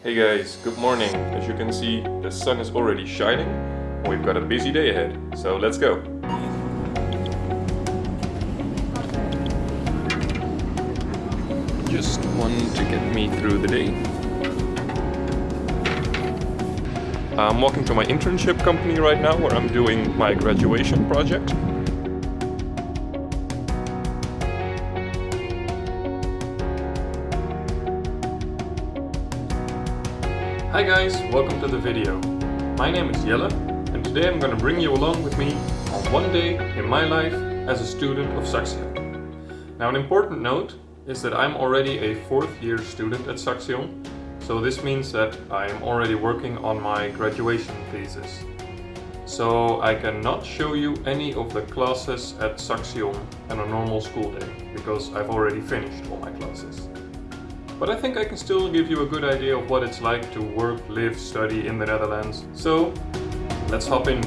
Hey guys, good morning. As you can see, the sun is already shining we've got a busy day ahead. So let's go. Just one to get me through the day. I'm walking to my internship company right now where I'm doing my graduation project. Hi guys, welcome to the video. My name is Jelle and today I'm going to bring you along with me on one day in my life as a student of Saxion. Now an important note is that I'm already a fourth year student at Saxion, so this means that I'm already working on my graduation thesis. So I cannot show you any of the classes at Saxion on a normal school day, because I've already finished all my classes. But I think I can still give you a good idea of what it's like to work, live, study in the Netherlands. So, let's hop in.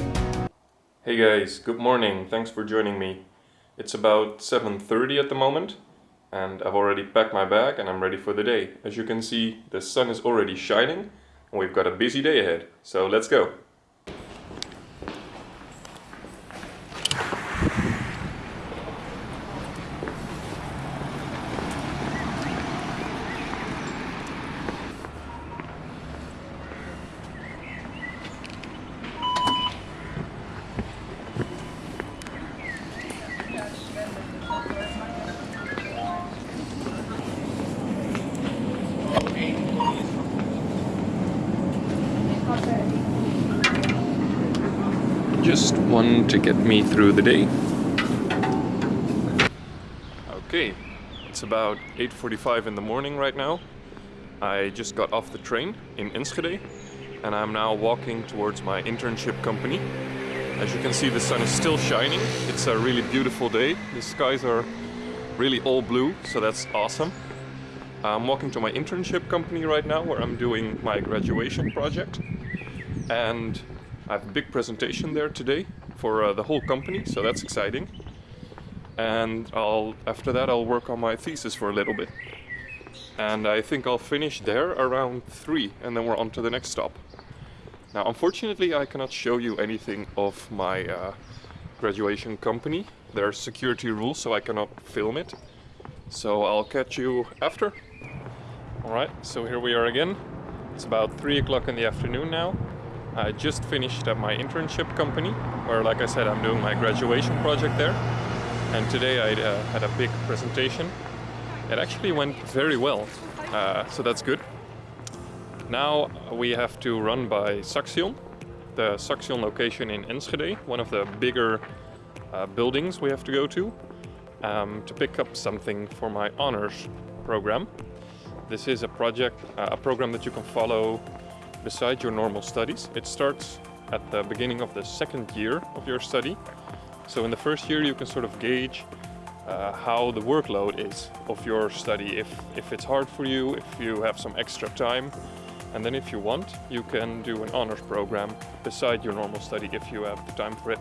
Hey guys, good morning. Thanks for joining me. It's about 7.30 at the moment and I've already packed my bag and I'm ready for the day. As you can see, the sun is already shining and we've got a busy day ahead. So let's go. Just one to get me through the day. Okay, it's about 8.45 in the morning right now. I just got off the train in Enschede and I'm now walking towards my internship company. As you can see the sun is still shining. It's a really beautiful day. The skies are really all blue, so that's awesome. I'm walking to my internship company right now where I'm doing my graduation project. And I have a big presentation there today for uh, the whole company, so that's exciting. And I'll after that I'll work on my thesis for a little bit. And I think I'll finish there around 3 and then we're on to the next stop. Now unfortunately I cannot show you anything of my uh, graduation company. There are security rules so I cannot film it. So I'll catch you after. Alright, so here we are again. It's about 3 o'clock in the afternoon now. I just finished at my internship company, where like I said I'm doing my graduation project there. And today I uh, had a big presentation. It actually went very well, uh, so that's good. Now we have to run by Saxion, the Saxion location in Enschede, one of the bigger uh, buildings we have to go to, um, to pick up something for my honors program. This is a project, uh, a program that you can follow beside your normal studies. It starts at the beginning of the second year of your study. So in the first year you can sort of gauge uh, how the workload is of your study, if, if it's hard for you, if you have some extra time. And then if you want, you can do an honors program beside your normal study if you have the time for it.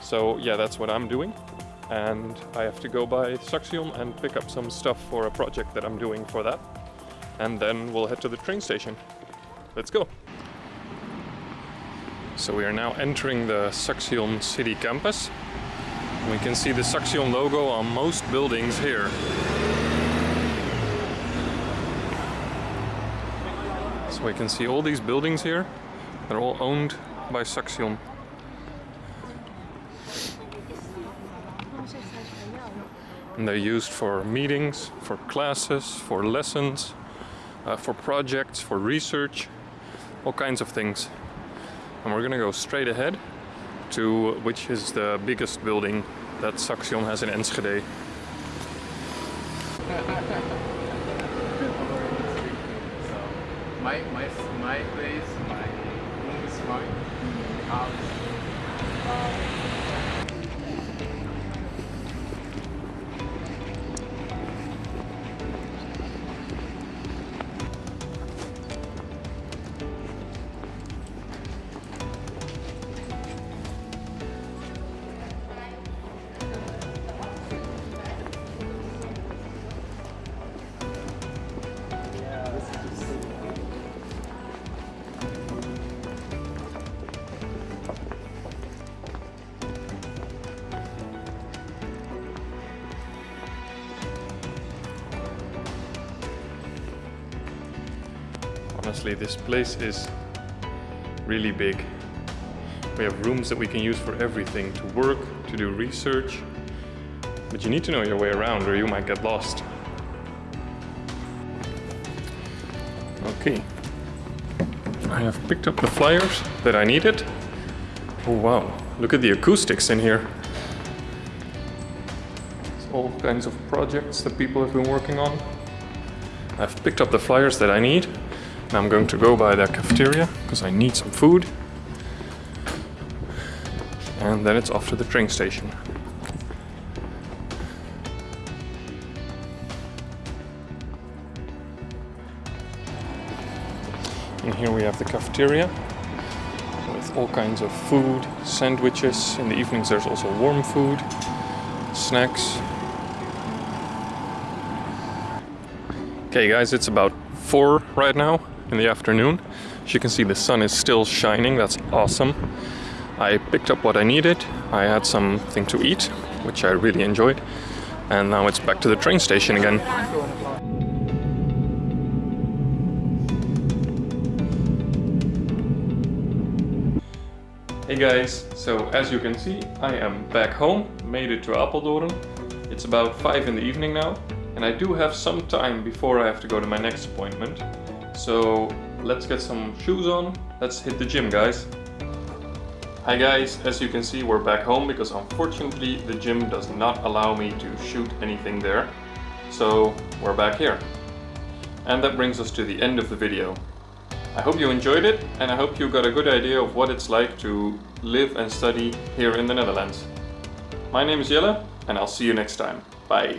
So yeah, that's what I'm doing. And I have to go by Saxion and pick up some stuff for a project that I'm doing for that and then we'll head to the train station. Let's go! So we are now entering the Saxion city campus. We can see the Saxion logo on most buildings here. So we can see all these buildings here. They're all owned by Saxion. And they're used for meetings, for classes, for lessons, uh, for projects, for research, all kinds of things. And we're gonna go straight ahead to which is the biggest building that Saxion has in Enschede. my, my, my place, my room is fine. House. Honestly, this place is really big. We have rooms that we can use for everything, to work, to do research. But you need to know your way around or you might get lost. Okay. I have picked up the flyers that I needed. Oh wow, look at the acoustics in here. It's all kinds of projects that people have been working on. I've picked up the flyers that I need. Now I'm going to go by the cafeteria because I need some food. And then it's off to the train station. And here we have the cafeteria with all kinds of food, sandwiches. In the evenings there's also warm food, snacks. Okay guys, it's about 4 right now in the afternoon. As you can see the sun is still shining, that's awesome. I picked up what I needed, I had something to eat, which I really enjoyed. And now it's back to the train station again. Hey guys, so as you can see, I am back home, made it to Apeldoorn. It's about 5 in the evening now, and I do have some time before I have to go to my next appointment. So let's get some shoes on, let's hit the gym guys. Hi guys, as you can see we're back home because unfortunately the gym does not allow me to shoot anything there. So we're back here. And that brings us to the end of the video. I hope you enjoyed it and I hope you got a good idea of what it's like to live and study here in the Netherlands. My name is Jelle and I'll see you next time. Bye.